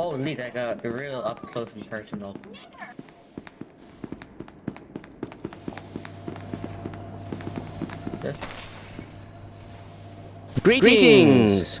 Oh, neat, I got the real up close and personal. Just... Greetings! Greetings.